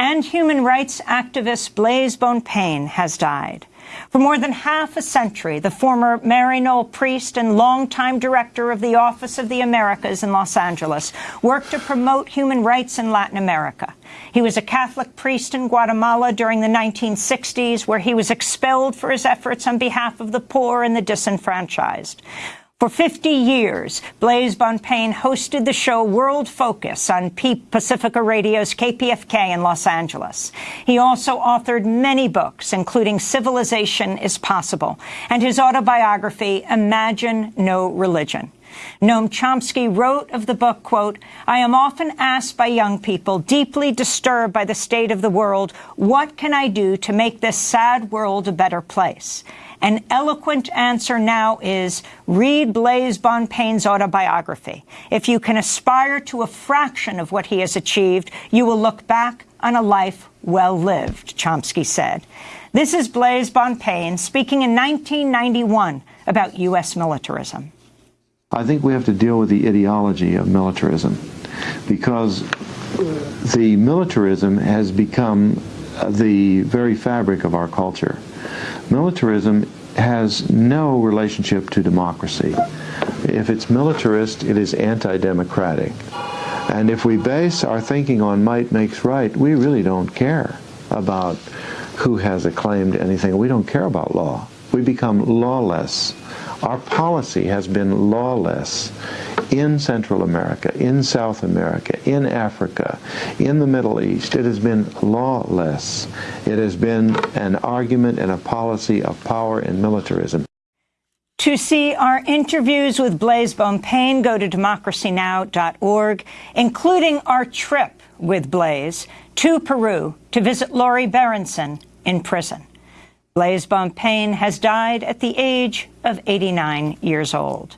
and human rights activist Blase Bonpane has died. For more than half a century, the former Maryknoll priest and longtime director of the Office of the Americas in Los Angeles worked to promote human rights in Latin America. He was a Catholic priest in Guatemala during the 1960s, where he was expelled for his efforts on behalf of the poor and the disenfranchised. For 50 years, Blase Bonpane hosted the show World Focus on Pacifica Radio's KPFK in Los Angeles. He also authored many books, including Civilization is Possible, and his autobiography, Imagine No Religion. Noam Chomsky wrote of the book, quote, I am often asked by young people, deeply disturbed by the state of the world, what can I do to make this sad world a better place? An eloquent answer now is read Blase Bonpane's autobiography. If you can aspire to a fraction of what he has achieved, you will look back on a life well lived, Chomsky said. This is Blase Bonpane speaking in 1991 about U.S. militarism. I think we have to deal with the ideology of militarism because the militarism has become the very fabric of our culture. Militarism has no relationship to democracy. If it's militarist, it is anti-democratic. And if we base our thinking on might makes right, we really don't care about who has a claim to anything. We don't care about law. We become lawless. Our policy has been lawless in Central America, in South America, in Africa, in the Middle East. It has been lawless. It has been an argument and a policy of power and militarism. To see our interviews with Blase Bonpane, go to democracynow.org, including our trip with Blase to Peru to visit Lori Berenson in prison. Blase Bonpane has died at the age of 89 years old.